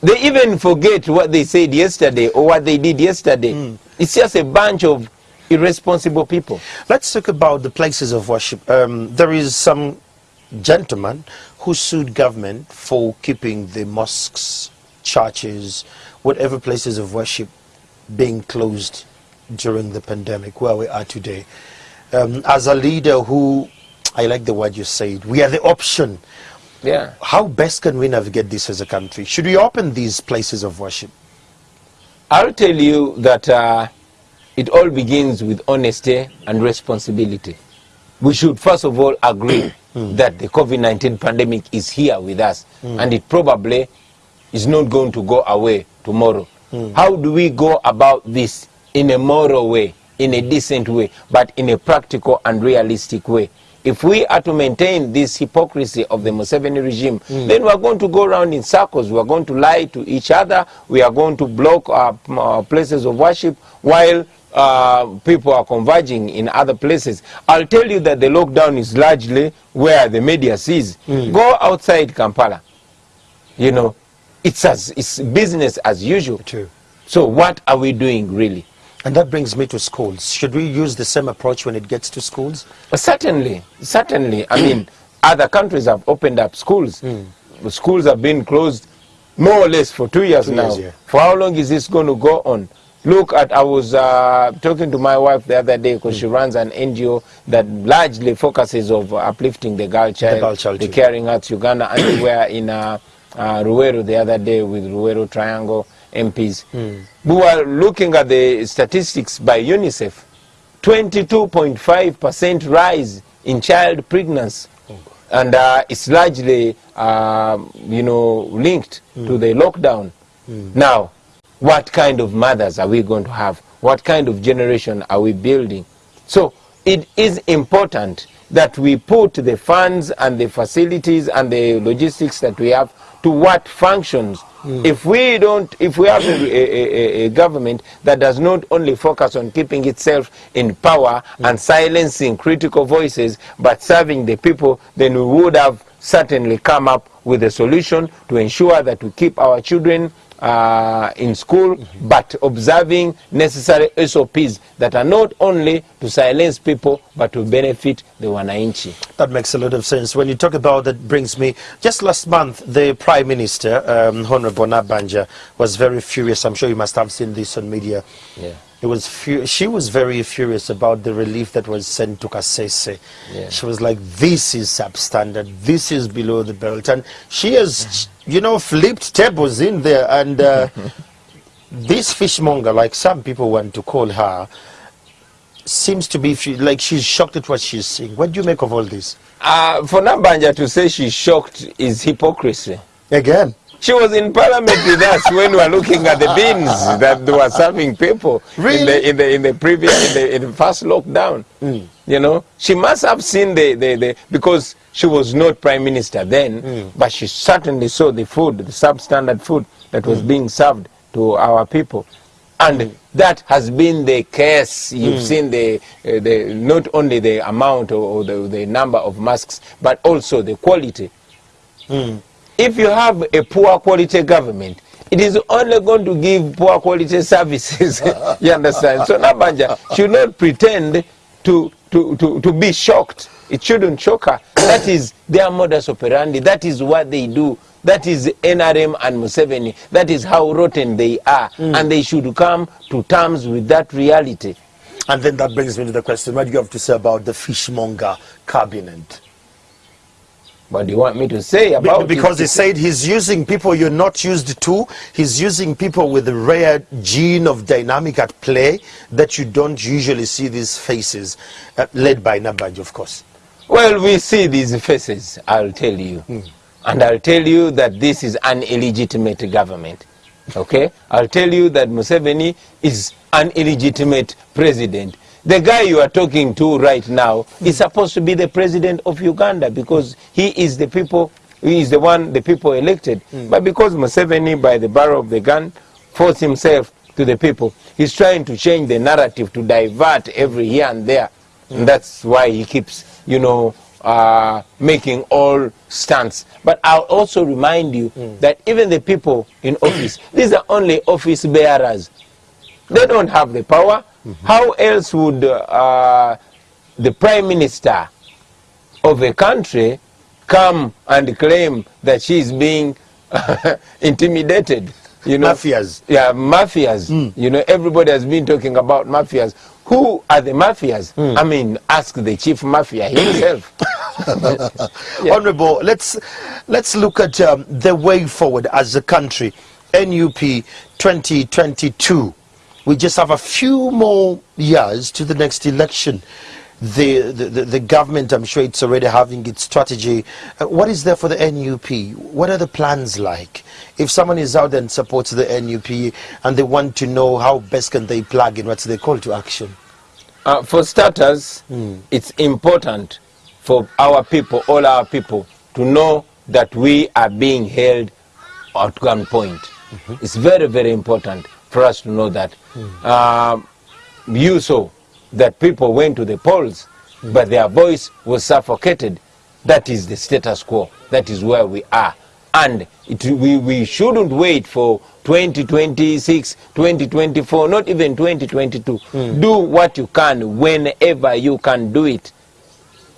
they even forget what they said yesterday or what they did yesterday. It's just a bunch of irresponsible people. Let's talk about the places of worship. Um, there is some gentleman who sued government for keeping the mosques, churches, whatever places of worship being closed during the pandemic where we are today. Um, as a leader who, I like the word you said, we are the option. Yeah. How best can we navigate this as a country? Should we open these places of worship? I'll tell you that uh, it all begins with honesty and responsibility. We should first of all agree that the COVID-19 pandemic is here with us and it probably is not going to go away tomorrow. How do we go about this in a moral way, in a decent way, but in a practical and realistic way? If we are to maintain this hypocrisy of the Museveni regime, then we are going to go around in circles. We are going to lie to each other. We are going to block our, our places of worship while uh, people are converging in other places. I'll tell you that the lockdown is largely where the media sees. Go outside Kampala. You know, it's as it's business as usual. True. So what are we doing really? And that brings me to schools. Should we use the same approach when it gets to schools? Certainly, certainly. I mean, other countries have opened up schools. The Schools have been closed more or less for two years Two now. years, yeah. For how long is this going to go on? Look at, I was uh, talking to my wife the other day because she runs an NGO that largely focuses of uplifting the girl child, the, girl child the. Caring Hearts Uganda, and we were in uh, uh, Luweero the other day with Luweero Triangle MPs. We were looking at the statistics by UNICEF. 22.5% rise in child pregnancy. And uh, it's largely, um, you know, linked to the lockdown. Now, what kind of mothers are we going to have? What kind of generation are we building? So it is important that we put the funds and the facilities and the logistics that we have to what functions. Hmm. If we don't, if we have a, a, a, a government that does not only focus on keeping itself in power hmm. and silencing critical voices, but serving the people, then we would have certainly come up with a solution to ensure that we keep our children uh, in school, but observing necessary SOPs that are not only to silence people, but to benefit the wananchi. That makes a lot of sense. When you talk about that, brings me just last month, the Prime Minister, um, Honorable Nabanja, was very furious. I'm sure you must have seen this on media. Yeah. It was fu- she was very furious about the relief that was sent to Kasese. Yeah. She was like, "This is substandard. This is below the belt," and she has, you know, flipped tables in there. And uh, this fishmonger, like some people want to call her, seems to be like she's shocked at what she's seeing. What do you make of all this? Uh, for Nabanja to say she's shocked is hypocrisy. Again, She was in parliament with us when we were looking at the bins that they were serving people in the in the in the previous in the, in the first lockdown. Mm. You know, she must have seen the, the, the because she was not prime minister then, mm. but she certainly saw the food, the substandard food that was mm. being served to our people. And that has been the case. You've seen the, uh, the not only the amount or, or the, the number of masks, but also the quality if you have a poor quality government, it is only going to give poor quality services. you understand? So Nabanja should not pretend to, to, to, to be shocked. It shouldn't shock her. That is their modus operandi. That is what they do. That is NRM and Museveni. That is how rotten they are. And they should come to terms with that reality. and then that brings me to the question: What do you have to say about the fishmonger cabinet? What do you want me to say about because he said he's using people you're not used to. He's using people with a rare gene of dynamic at play that you don't usually see these faces, uh, led by Nabaj, of course. Well, we see these faces, I'll tell you. And I'll tell you that this is an illegitimate government. Okay? I'll tell you that Museveni is an illegitimate president. The guy you are talking to right now is supposed to be the president of Uganda because he is the people, he is the one the people elected. Hmm. But because Museveni, by the barrel of the gun, forced himself to the people, he's trying to change the narrative to divert every here and there. Hmm. And that's why he keeps, you know, uh, making all stunts. But I'll also remind you hmm. that even the people in office, these are only office bearers. They don't have the power. How else would uh, the prime minister of a country come and claim that she is being intimidated? You know, Mafias. yeah, mafias. You know, everybody has been talking about mafias. who are the mafias? I mean, ask the chief mafia himself. Yeah. Honorable, let's let's look at um, the way forward as a country. NUP 2022. We just have a few more years to the next election. The, the, the, government, I'm sure it's already having its strategy. Uh, what is there for the NUP? What are the plans like? If someone is out there and supports the NUP and they want to know how best can they plug in, what's the call to action? Uh, for starters, it's important for our people, all our people, to know that we are being held at gunpoint. It's very, very important for us to know that. Um, you saw that people went to the polls, but their voice was suffocated. That is the status quo. That is where we are. And it, we, we shouldn't wait for 2026, 2024, not even 2022. Do what you can whenever you can do it.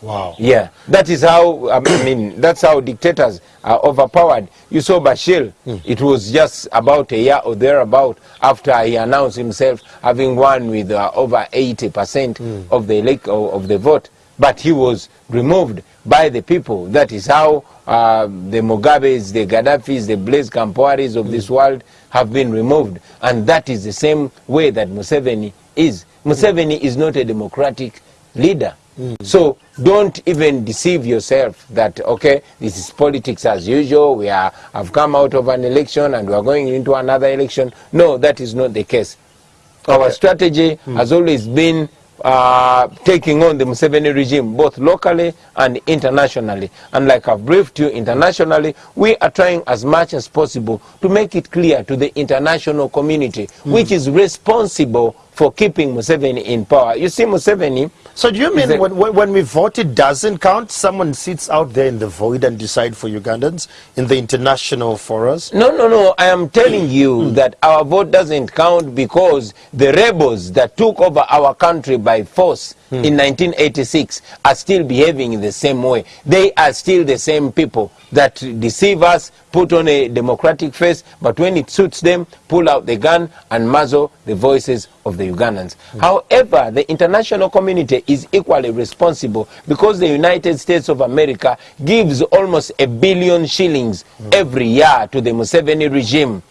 Wow. Yeah, that is how I mean. That's how dictators are overpowered. You saw Bashir; it was just about a year or thereabout after he announced himself having won with uh, over eighty percent of the elect of of the vote, but he was removed by the people. That is how uh, the Mugabes, the Gaddafis, the Blaise Compaorés of this world have been removed, and that is the same way that Museveni is. Museveni is not a democratic leader. So don't even deceive yourself that okay, this is politics as usual. We are have come out of an election and we are going into another election. No, that is not the case. Our strategy has always been uh, taking on the Museveni regime, both locally and internationally. And like I've briefed you internationally, we are trying as much as possible to make it clear to the international community, which is responsible for keeping Museveni in power. You see, Museveni So do you mean it- when, when, when we vote it doesn't count? Someone sits out there in the void and decide for Ugandans in the international forums? No, no, no. I am telling you mm. Mm. that our vote doesn't count because the rebels that took over our country by force in 1986 are still behaving in the same way. They are still the same people that deceive us, put on a democratic face, but when it suits them, pull out the gun and muzzle the voices of the Ugandans. However, the international community is equally responsible because the United States of America gives almost a billion shillings every year to the Museveni regime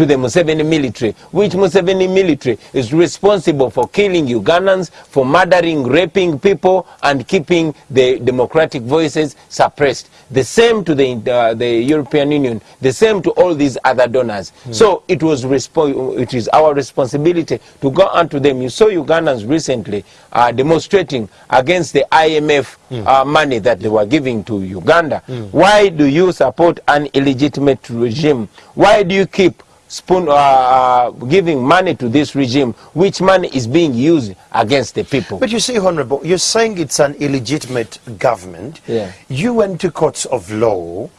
to the Museveni military, which Museveni military is responsible for killing Ugandans, for murdering, raping people, and keeping the democratic voices suppressed. The same to the, uh, the European Union, the same to all these other donors. So it was it is our responsibility to go onto them. You saw Ugandans recently uh, demonstrating against the IMF uh, money that they were giving to Uganda. Why do you support an illegitimate regime? Why do you keep spoon, uh, uh, giving money to this regime, which money is being used against the people. But you see, Honorable, you're saying it's an illegitimate government. Yeah. You went to courts of law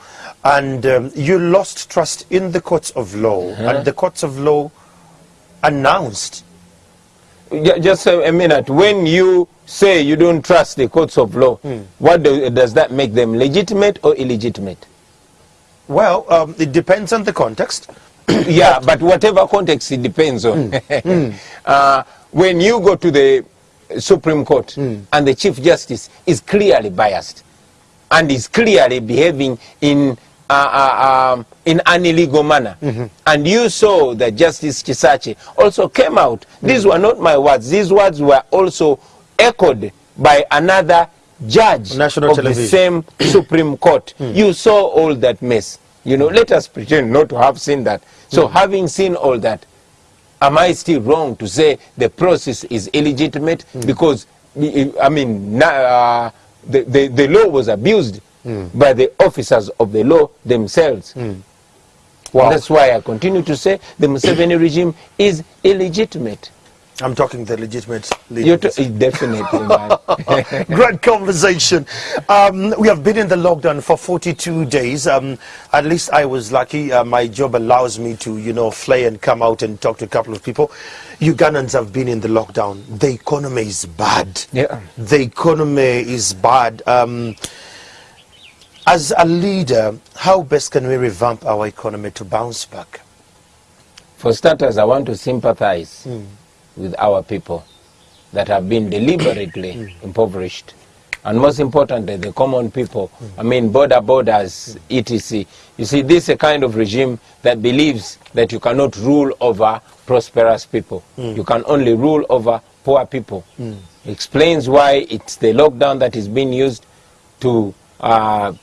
and um, you lost trust in the courts of law. And the courts of law announced. Just a minute. When you say you don't trust the courts of law, what do, does that make them? Legitimate or illegitimate? Well, um, it depends on the context. yeah, but whatever context it depends on. uh, when you go to the Supreme Court and the Chief Justice is clearly biased and is clearly behaving in uh, uh, um, in an illegal manner, and you saw that Justice Kisaakye also came out. These were not my words. These words were also echoed by another judge National of television. the same Supreme Court. You saw all that mess. You know, let us pretend not to have seen that. So, mm. having seen all that, am I still wrong to say the process is illegitimate? Mm. Because, I mean, uh, the, the, the law was abused mm. by the officers of the law themselves. Wow. That's why I continue to say the Museveni regime is illegitimate. I'm talking the legitimate t- definitely, man. Great conversation. Um, we have been in the lockdown for 42 days. Um, at least I was lucky. Uh, my job allows me to, you know, fly and come out and talk to a couple of people. Ugandans have been in the lockdown. The economy is bad. Yeah. The economy is bad. Um, as a leader, how best can we revamp our economy to bounce back? For starters, I want to sympathize with our people that have been deliberately mm. impoverished. And most importantly, the common people, mm. I mean, boda bodas, mm. etc. You see, this is a kind of regime that believes that you cannot rule over prosperous people. You can only rule over poor people. Explains why it's the lockdown that is being used to uh,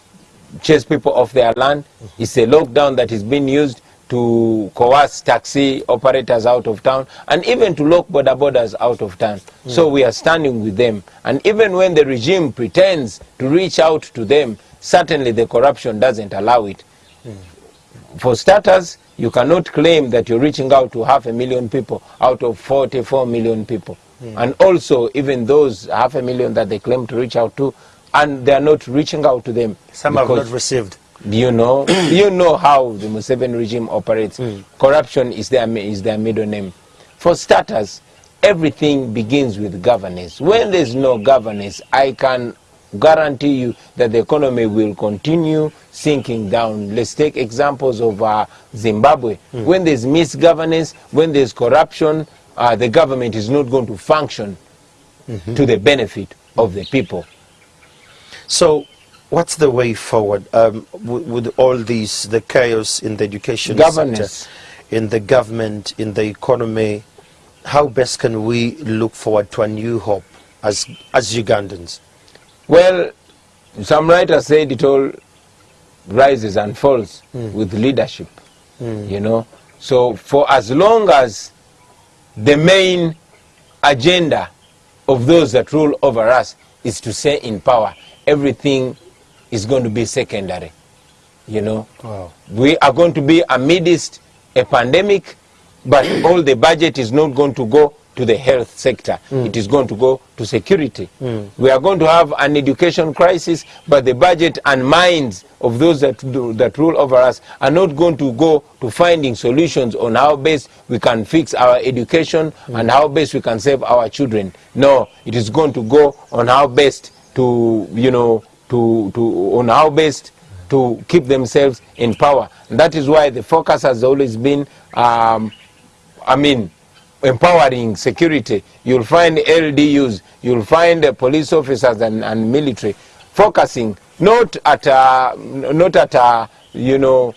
chase people off their land. Mm-hmm. It's a lockdown that is being used to coerce taxi operators out of town and even to lock boda bodas out of town. So we are standing with them. And even when the regime pretends to reach out to them, certainly the corruption doesn't allow it. For starters, you cannot claim that you're reaching out to half a million people out of 44 million people. Hmm. And also, even those half a million that they claim to reach out to, and they're not reaching out to them. Some have not received. You know, you know how the Museveni regime operates. Corruption is their is their middle name. For starters, everything begins with governance. When there's no governance, I can guarantee you that the economy will continue sinking down. Let's take examples of uh, Zimbabwe. When there's misgovernance, when there's corruption, uh, the government is not going to function to the benefit of the people. So, what's the way forward um, with, with all these, the chaos in the education Governance. sector, in the government, in the economy? How best can we look forward to a new hope as as Ugandans? Well, some writers said it all rises and falls with leadership. You know, so for as long as the main agenda of those that rule over us is to stay in power, everything is going to be secondary. You know, Wow. we are going to be amidst a pandemic, but all the budget is not going to go to the health sector. Hmm. It is going to go to security. Hmm. We are going to have an education crisis, but the budget and minds of those that, do, that rule over us are not going to go to finding solutions on how best we can fix our education hmm. and how best we can save our children. No, it is going to go on how best to, you know, to, to, on how best to keep themselves in power. And that is why the focus has always been, um, I mean, empowering security. You'll find LDUs, you'll find uh, police officers and, and military focusing not at, uh, not at uh, you know,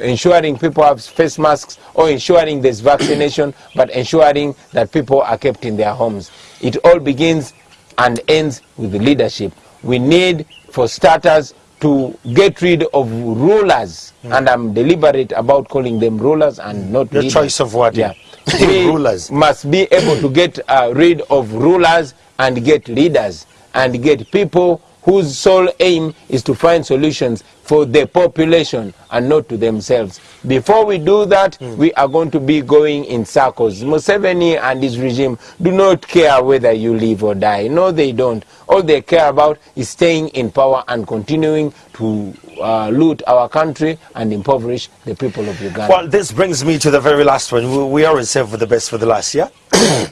ensuring people have face masks or ensuring there's vaccination, but ensuring that people are kept in their homes. It all begins and ends with leadership. We need, for starters, to get rid of rulers, and I'm deliberate about calling them rulers and not Your leaders. choice of wording. Yeah. We Rulers. must be able to get uh, rid of rulers and get leaders and get people whose sole aim is to find solutions for the population and not to themselves. Before we do that, we are going to be going in circles. Museveni and his regime do not care whether you live or die. No, they don't. All they care about is staying in power and continuing to uh, loot our country and impoverish the people of Uganda. Well, this brings me to the very last one. We, we always save for the best for the last, yeah?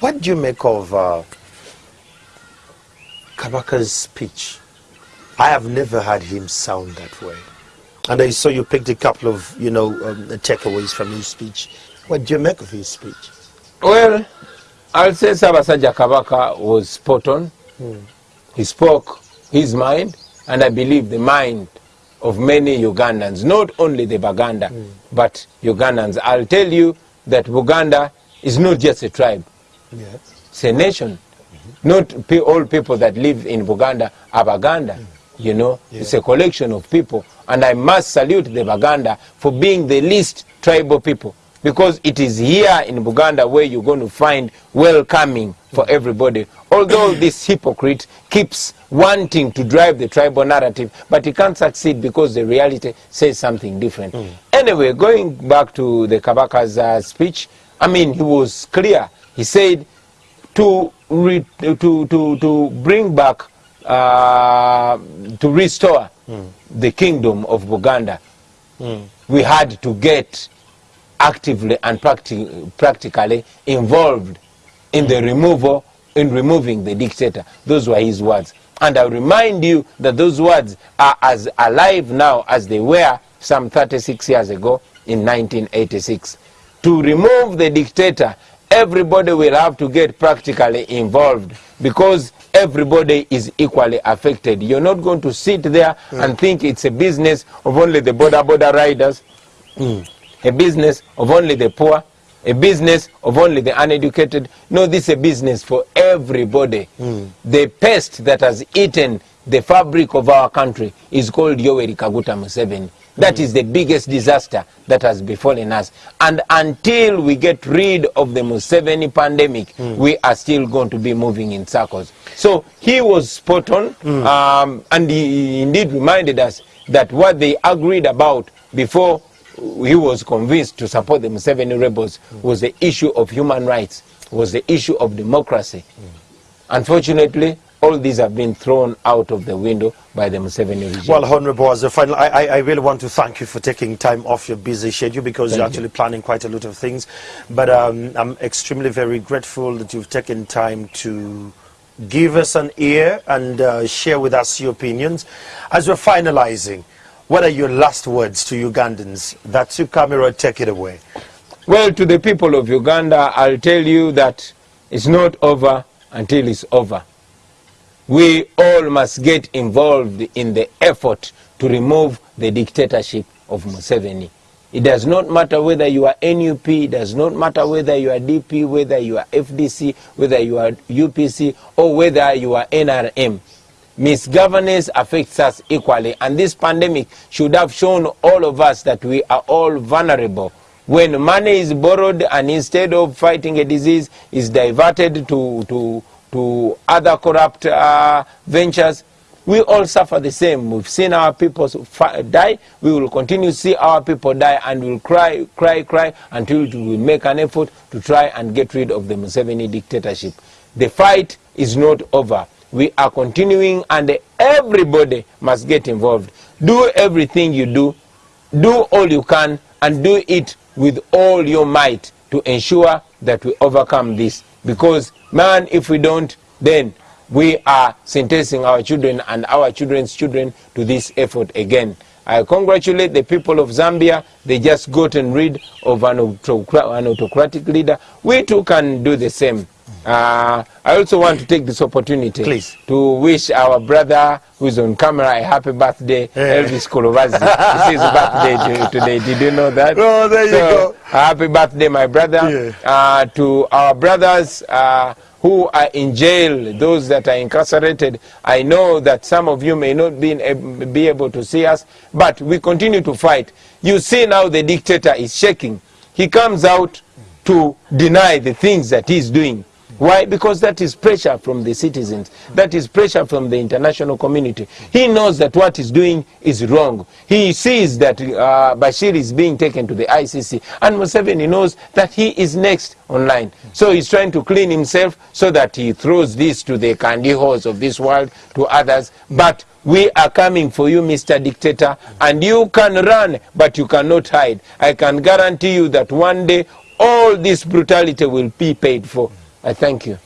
what do you make of uh, Kabaka's speech? I have never heard him sound that way. And I saw you picked a couple of, you know, um, takeaways from his speech. What do you make of his speech? Well, I'll say Sabasaja Kabaka was spot on. He spoke his mind, and I believe the mind of many Ugandans, not only the Baganda, but Ugandans. I'll tell you that Buganda is not just a tribe, Yes. it's a nation. Not pe- all people that live in Buganda are Baganda. You know, it's a collection of people. And I must salute the Baganda for being the least tribal people. Because it is here in Buganda where you're going to find welcoming for everybody. Although this hypocrite keeps wanting to drive the tribal narrative, but he can't succeed because the reality says something different. Anyway, going back to the Kabaka's uh, speech, I mean, he was clear. He said, to re, to to to bring back uh, to restore hmm. the kingdom of Buganda, hmm. we had to get actively and practi- practically involved in the hmm. removal in removing the dictator. Those were his words. And I remind you that those words are as alive now as they were some 36 years ago in 1986. To remove the dictator, everybody will have to get practically involved because everybody is equally affected. You're not going to sit there and think it's a business of only the border border riders, a business of only the poor, a business of only the uneducated. No, this is a business for everybody. The pest that has eaten the fabric of our country is called Yoweri Kaguta Museveni. That is the biggest disaster that has befallen us. And until we get rid of the Museveni pandemic, hmm. we are still going to be moving in circles. So he was spot on, hmm. um, and he indeed reminded us that what they agreed about before he was convinced to support the Museveni rebels was the issue of human rights, was the issue of democracy. Hmm. Unfortunately, all these have been thrown out of the window by the Museveni regime. Well, Honorable, as a final, I, I, I really want to thank you for taking time off your busy schedule because Thank you're you. actually planning quite a lot of things. But um, I'm extremely very grateful that you've taken time to give us an ear and uh, share with us your opinions. As we're finalizing, what are your last words to Ugandans? That's your camera, take it away. Well, to the people of Uganda, I'll tell you that it's not over until it's over. We all must get involved in the effort to remove the dictatorship of Museveni. It does not matter whether you are NUP, it does not matter whether you are DP, whether you are FDC, whether you are UPC, or whether you are NRM. Misgovernance affects us equally, and this pandemic should have shown all of us that we are all vulnerable. When money is borrowed and instead of fighting a disease is diverted to, to, to other corrupt uh, ventures, we all suffer the same. We've seen our people die. We will continue to see our people die and we'll cry, cry, cry until we make an effort to try and get rid of the Museveni dictatorship. The fight is not over. We are continuing and everybody must get involved. Do everything you do. Do all you can and do it with all your might to ensure that we overcome this. Because, man, if we don't, then we are sentencing our children and our children's children to this effort again. I congratulate the people of Zambia. They just gotten rid of an, autocra- an autocratic leader. We too can do the same. Uh, I also want to take this opportunity Please. to wish our brother who is on camera a happy birthday, Elvis Kolovazi. it's his birthday to- today. Did you know that? Oh, there you go. Happy birthday, my brother. Yeah. Uh, to our brothers uh, who are in jail, those that are incarcerated, I know that some of you may not be, be able to see us, but we continue to fight. You see now the dictator is shaking. He comes out to deny the things that he's doing. Why? Because that is pressure from the citizens. That is pressure from the international community. He knows that what he's doing is wrong. He sees that uh, Bashir is being taken to the ICC, and Museveni knows that he is next online. So he's trying to clean himself so that he throws this to the candy halls of this world, to others. But we are coming for you, Mr. Dictator, and you can run, but you cannot hide. I can guarantee you that one day all this brutality will be paid for. I thank you.